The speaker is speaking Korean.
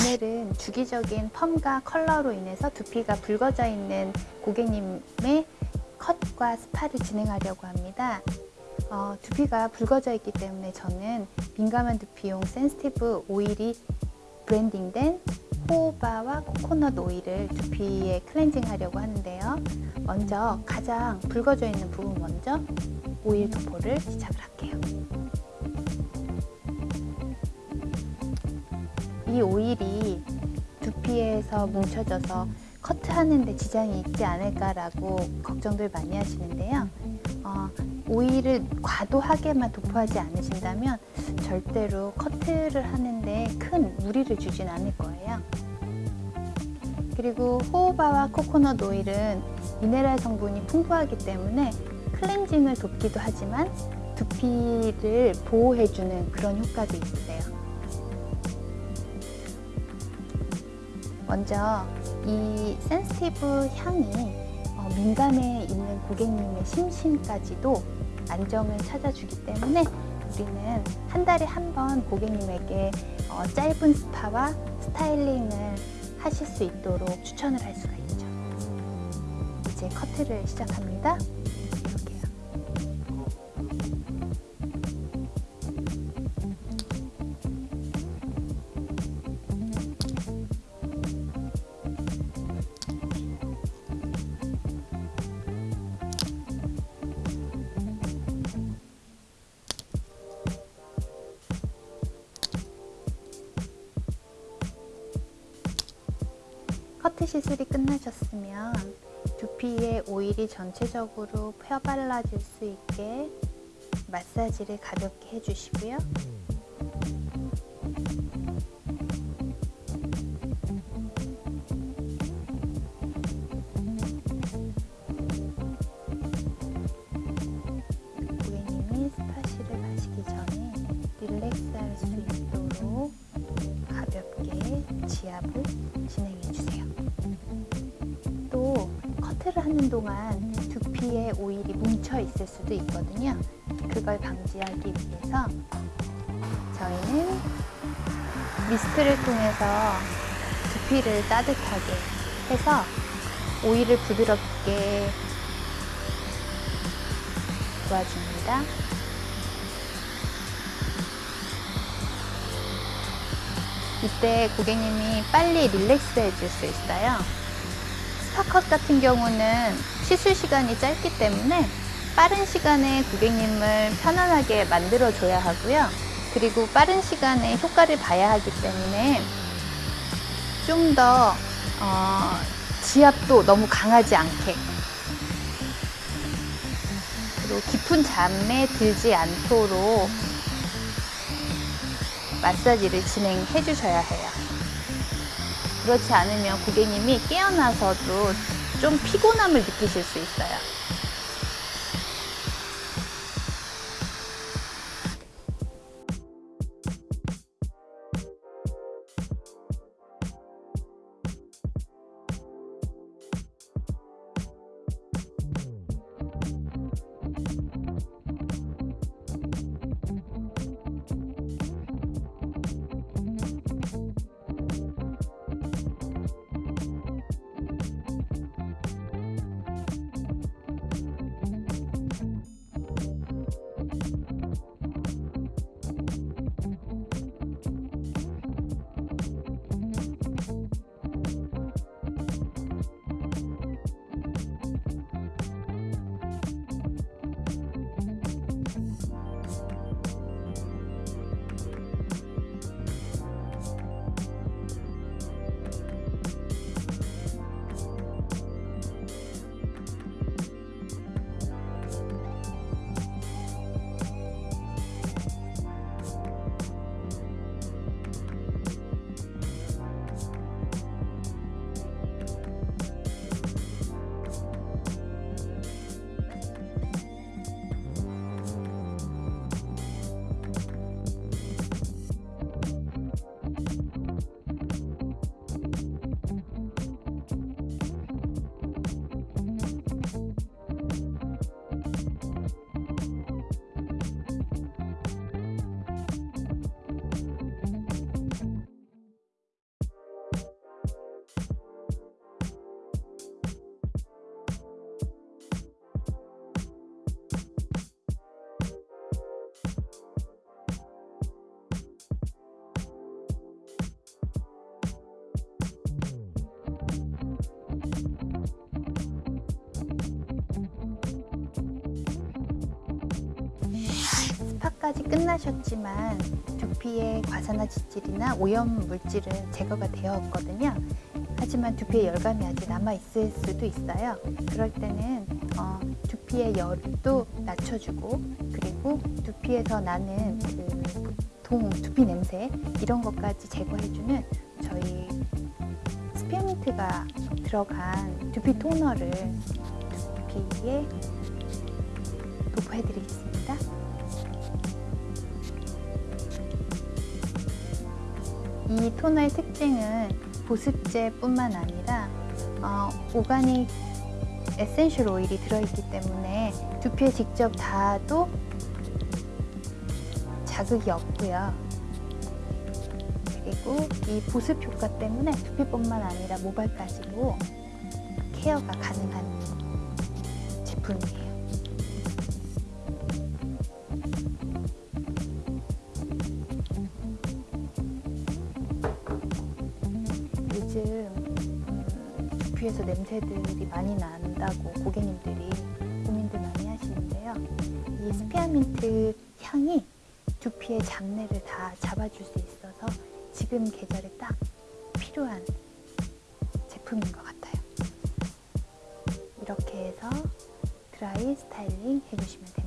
오늘은 주기적인 펌과 컬러로 인해서 두피가 붉어져 있는 고객님의 컷과 스파를 진행하려고 합니다. 어, 두피가 붉어져 있기 때문에 저는 민감한 두피용 sensitive 오일이 blending된 호호바와 코코넛 오일을 두피에 클렌징 하려고 하는데요. 먼저 가장 붉어져 있는 부분 먼저 오일 도포를 시작을 할게요. 이 오일이 두피에서 뭉쳐져서 커트하는 데 지장이 있지 않을까라고 걱정들 많이 하시는데요. 어, 오일을 과도하게만 도포하지 않으신다면 절대로 커트를 하는데 큰 무리를 주진 않을 거예요. 그리고 호호바와 코코넛 오일은 미네랄 성분이 풍부하기 때문에 클렌징을 돕기도 하지만 두피를 보호해주는 그런 효과도 있으세요. 먼저 이 센스티브 향이 어, 민감해 있는 고객님의 심신까지도 안정을 찾아주기 때문에 우리는 한 달에 한 번 고객님에게 어, 짧은 스파와 스타일링을 하실 수 있도록 추천을 할 수가 있죠. 이제 커트를 시작합니다. 커트 시술이 끝나셨으면 두피에 오일이 전체적으로 펴발라질 수 있게 마사지를 가볍게 해주시고요. 고객님이 스파시를 마시기 전에 릴렉스할 수 있도록 가볍게 지압을 진행해 주세요. 또 커트를 하는 동안 두피에 오일이 뭉쳐 있을 수도 있거든요. 그걸 방지하기 위해서 저희는 미스트를 통해서 두피를 따뜻하게 해서 오일을 부드럽게 도와줍니다. 이때 고객님이 빨리 릴렉스 해줄 수 있어요. 스파컷 같은 경우는 시술 시간이 짧기 때문에 빠른 시간에 고객님을 편안하게 만들어 줘야 하고요. 그리고 빠른 시간에 효과를 봐야 하기 때문에 좀더 어, 지압도 너무 강하지 않게 그리고 깊은 잠에 들지 않도록 마사지를 진행해 주셔야 해요. 그렇지 않으면 고객님이 깨어나서도 좀 피곤함을 느끼실 수 있어요. 케어까지 끝나셨지만 두피의 과산화 지질이나 오염 물질은 제거가 되었거든요. 하지만 두피에 열감이 아직 남아 있을 수도 있어요. 그럴 때는 어, 두피의 열도 낮춰주고 그리고 두피에서 나는 그 보통 두피 냄새 이런 것까지 제거해주는 저희 스피어민트가 들어간 두피 토너를 두피에 도포해드리겠습니다. 이 토너의 특징은 보습제뿐만 아니라 어, organic essential 오일이 들어있기 때문에 두피에 직접 닿아도 자극이 없고요. 그리고 이 보습 효과 때문에 두피뿐만 아니라 모발까지도 케어가 가능한 제품이에요. 요즘 음, 두피에서 냄새들이 많이 난다고 고객님들이 고민들 많이 하시는데요. 이 spearmint 향이 두피의 잡내를 다 잡아줄 수 있어서 지금 계절에 딱 필요한 제품인 것 같아요. 이렇게 해서 드라이 스타일링 해주시면 됩니다.